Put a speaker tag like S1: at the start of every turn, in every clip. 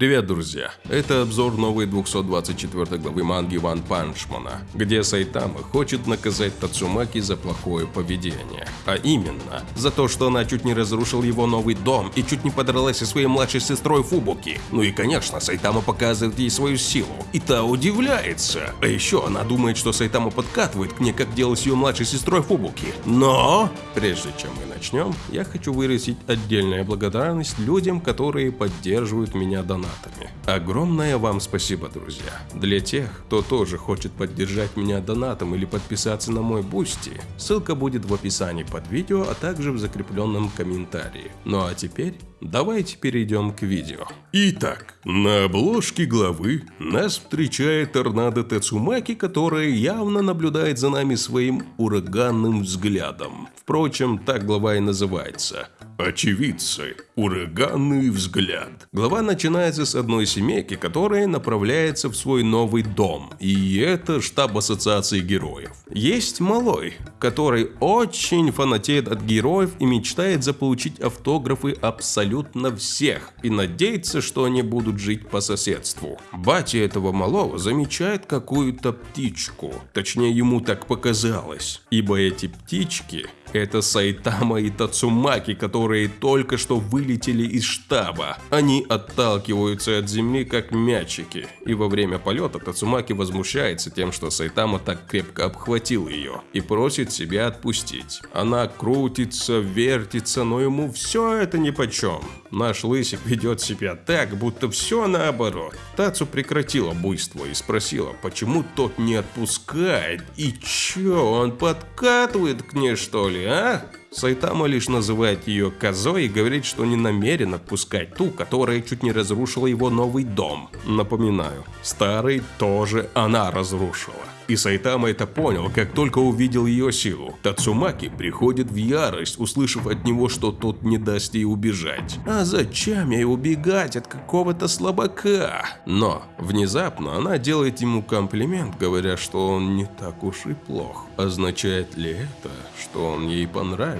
S1: Привет, друзья! Это обзор новой 224 главы манги Ванпанчмена, где Сайтама хочет наказать Тацумаки за плохое поведение. А именно, за то, что она чуть не разрушил его новый дом и чуть не подралась со своей младшей сестрой Фубуки. Ну и конечно, Сайтама показывает ей свою силу, и та удивляется. А еще она думает, что Сайтама подкатывает к ней, как делал с ее младшей сестрой Фубуки. Но, прежде чем мы начнем, я хочу выразить отдельную благодарность людям, которые поддерживают меня донатами. Огромное вам спасибо, друзья. Для тех, кто тоже хочет поддержать меня донатом или подписаться на мой Boosty, ссылка будет в описании под видео, а также в закрепленном комментарии. Ну а теперь давайте перейдем к видео. Итак, на обложке главы нас встречает торнадо Тецумаки, которая явно наблюдает за нами своим ураганным взглядом. Впрочем, так глава и называется – Очевидцы. Ураганный взгляд. Глава начинается с одной семейки, которая направляется в свой новый дом. И это штаб ассоциации героев. Есть малой, который очень фанатеет от героев и мечтает заполучить автографы абсолютно всех. И надеется, что они будут жить по соседству. Батя этого малого замечает какую-то птичку. Точнее, ему так показалось. Ибо эти птички это Сайтама и Тацумаки, которые только что вылетели из штаба. Они отталкиваются от земли как мячики. И во время полета Тацумаки возмущается тем, что Сайтама так крепко обхватил ее и просит себя отпустить. Она крутится, вертится, но ему все это нипочем. Наш лысик ведет себя так, будто все наоборот. Тацу прекратила буйство и спросила, почему тот не отпускает и че, он подкатывает к ней что ли? А? Сайтама лишь называет ее козой и говорит, что не намерен отпускать ту, которая чуть не разрушила его новый дом. Напоминаю, старый тоже она разрушила. И Сайтама это понял, как только увидел ее силу. Тацумаки приходит в ярость, услышав от него, что тот не даст ей убежать. А зачем ей убегать от какого-то слабака? Но внезапно она делает ему комплимент, говоря, что он не так уж и плох. Означает ли это, что он ей понравился?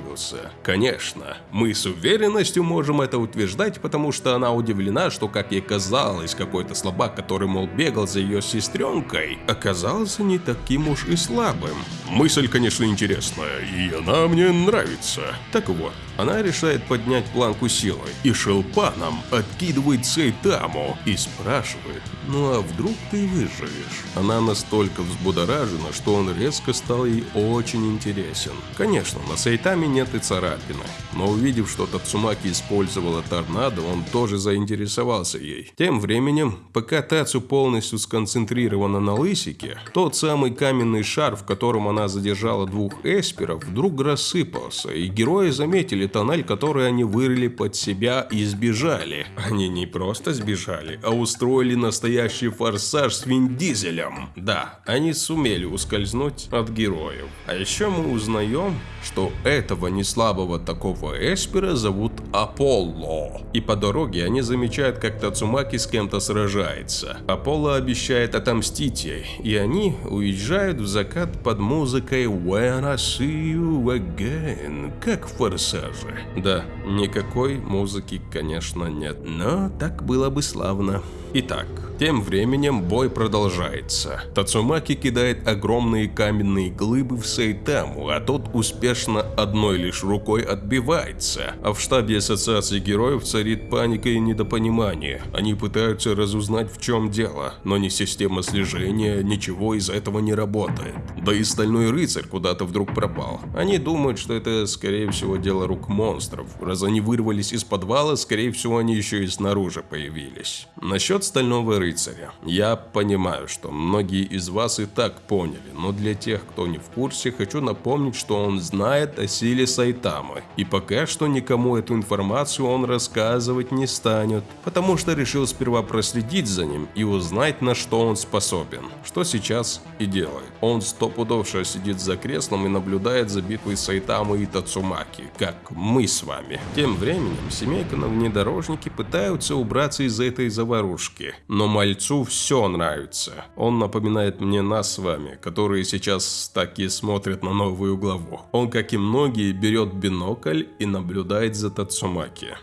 S1: Конечно, мы с уверенностью можем это утверждать, потому что она удивлена, что, как ей казалось, какой-то слабак, который, мол, бегал за ее сестренкой, оказался не таким уж и слабым. Мысль, конечно, интересная, и она мне нравится. Так вот, она решает поднять планку силой и шелпаном откидывает Сейтаму и спрашивает, ну а вдруг ты выживешь? Она настолько взбудоражена, что он резко стал ей очень интересен. Конечно, на Сейтаме нет и царапины, но увидев, что Тацумаки использовала торнадо, он тоже заинтересовался ей. Тем временем, пока Тацу полностью сконцентрирована на лысике, тот самый каменный шар, в котором она задержала двух эсперов, вдруг рассыпался, и герои заметили тоннель, который они вырыли под себя и сбежали. Они не просто сбежали, а устроили настоящий форсаж с Вин Дизелем. Да, они сумели ускользнуть от героев. А еще мы узнаем, что этого неслабого такого эспера зовут Аполло. И по дороге они замечают, как Тацумаки с кем-то сражается. Аполло обещает отомстить ей, и они уезжают в закат под музыкой When I See You Again, как в «Форсаже». Да, никакой музыки, конечно, нет, но так было бы славно. Итак, тем временем бой продолжается. Тацумаки кидает огромные каменные глыбы в Сайтаму, а тот успешно одной лишь рукой отбивается. А в штабе ассоциации героев царит паника и недопонимание. Они пытаются разузнать в чем дело, но ни система слежения, ничего из этого не работает. Да и стальной рыцарь куда-то вдруг пропал. Они думают, что это скорее всего дело рук монстров. Раз они вырвались из подвала, скорее всего они еще и снаружи появились. Насчет Стального Рыцаря. Я понимаю, что многие из вас и так поняли, но для тех, кто не в курсе, хочу напомнить, что он знает о силе Сайтамы. И пока что никому эту информацию он рассказывать не станет, потому что решил сперва проследить за ним и узнать, на что он способен. Что сейчас и делает. Он стопудовше сидит за креслом и наблюдает за битвой Сайтамы и Тацумаки, как мы с вами. Тем временем семейка на внедорожнике пытаются убраться из этой заварушки. Но мальцу все нравится. Он напоминает мне нас с вами, которые сейчас таки смотрят на новую главу. Он, как и многие, берет бинокль и наблюдает за Тацумаки.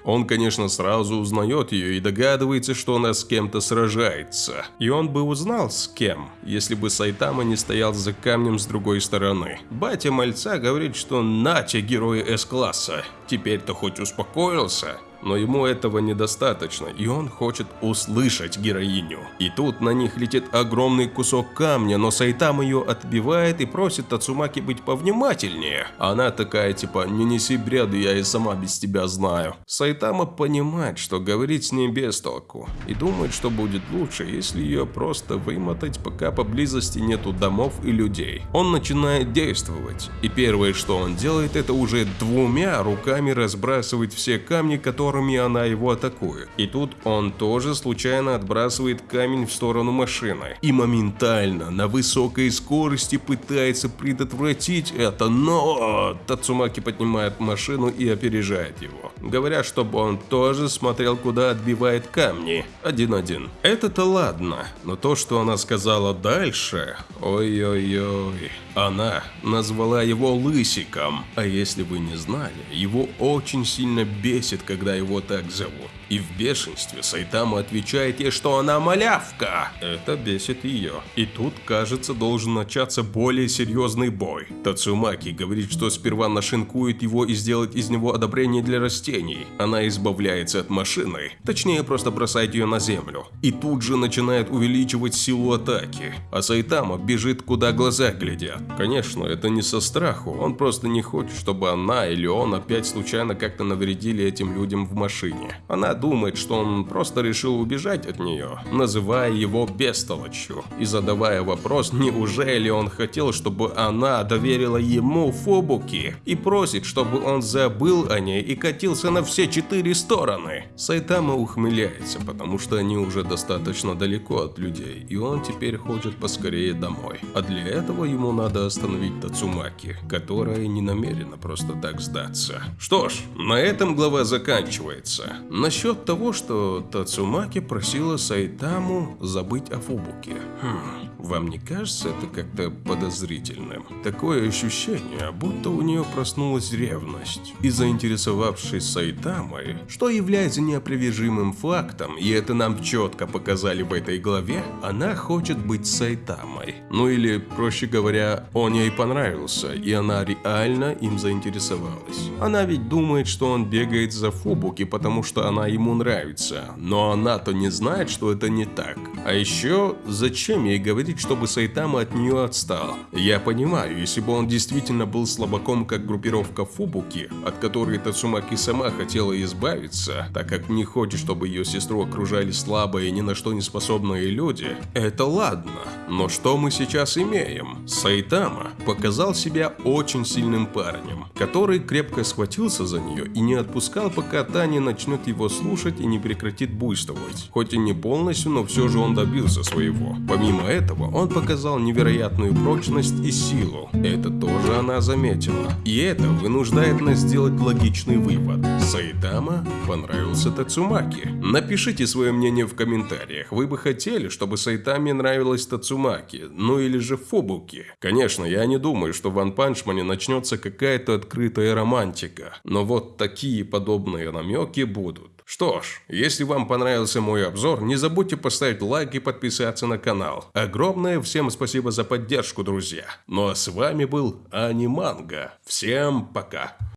S1: Он, конечно, сразу узнает ее и догадывается, что она с кем-то сражается. И он бы узнал с кем, если бы Сайтама не стоял за камнем с другой стороны. Батя мальца говорит, что Натя герой С-класса. Теперь-то хоть успокоился но ему этого недостаточно, и он хочет услышать героиню. И тут на них летит огромный кусок камня, но Сайтам ее отбивает и просит Тацумаки быть повнимательнее. Она такая типа «не неси бреды, я и сама без тебя знаю». Сайтама понимает, что говорить с ней без толку, и думает, что будет лучше, если ее просто вымотать, пока поблизости нету домов и людей. Он начинает действовать, и первое, что он делает, это уже двумя руками разбрасывать все камни, которые которыми она его атакует. И тут он тоже случайно отбрасывает камень в сторону машины. И моментально на высокой скорости пытается предотвратить это, но Тацумаки поднимает машину и опережает его. Говоря, чтобы он тоже смотрел, куда отбивает камни. Один-один. Это-то ладно, но то, что она сказала дальше... Ой-ой-ой... Она назвала его Лысиком, а если вы не знали, его очень сильно бесит, когда его так зовут. И в бешенстве Сайтама отвечает ей, что она малявка. Это бесит ее. И тут, кажется, должен начаться более серьезный бой. Тацумаки говорит, что сперва нашинкует его и сделает из него одобрение для растений. Она избавляется от машины, точнее просто бросает ее на землю. И тут же начинает увеличивать силу атаки. А Сайтама бежит куда глаза глядят. Конечно, это не со страху, он просто не хочет, чтобы она или он опять случайно как-то навредили этим людям в машине. Она думает, что он просто решил убежать от нее, называя его бестолочью и задавая вопрос, неужели он хотел, чтобы она доверила ему Фобуки и просит, чтобы он забыл о ней и катился на все четыре стороны. Сайтама ухмыляется, потому что они уже достаточно далеко от людей, и он теперь хочет поскорее домой. А для этого ему надо остановить Тацумаки, которая не намерена просто так сдаться. Что ж, на этом глава заканчивается. Насчет насчет того, что Тацумаки просила Сайтаму забыть о Фубуке. Хм, вам не кажется это как-то подозрительным? Такое ощущение, будто у нее проснулась ревность. И заинтересовавшись Сайтамой, что является неопровержимым фактом, и это нам четко показали в этой главе, она хочет быть Сайтамой. Ну или, проще говоря, он ей понравился, и она реально им заинтересовалась. Она ведь думает, что он бегает за Фубуки, потому что она ему нравится, но она-то не знает, что это не так. А еще, зачем ей говорить, чтобы Сайтама от нее отстал? Я понимаю, если бы он действительно был слабаком, как группировка Фубуки, от которой Тацумаки сама хотела избавиться, так как не хочет, чтобы ее сестру окружали слабые и ни на что не способные люди, это ладно. Но что мы сейчас имеем? Сайтама показал себя очень сильным парнем, который крепко схватился за нее и не отпускал, пока та не начнет его слушать и не прекратит буйствовать. Хоть и не полностью, но все же он добился своего. Помимо этого, он показал невероятную прочность и силу. Это тоже она заметила. И это вынуждает нас сделать логичный вывод. Сайтама понравился Тацумаки. Напишите свое мнение в комментариях. Вы бы хотели, чтобы Сайтаме нравилась Тацумаки, ну или же Фубуки. Конечно, я не думаю, что в Ван Панчмане начнется какая-то открытая романтика. Но вот такие подобные намеки будут. Что ж, если вам понравился мой обзор, не забудьте поставить лайк и подписаться на канал. Огромное всем спасибо за поддержку, друзья. Ну а с вами был Аниманга. Всем пока.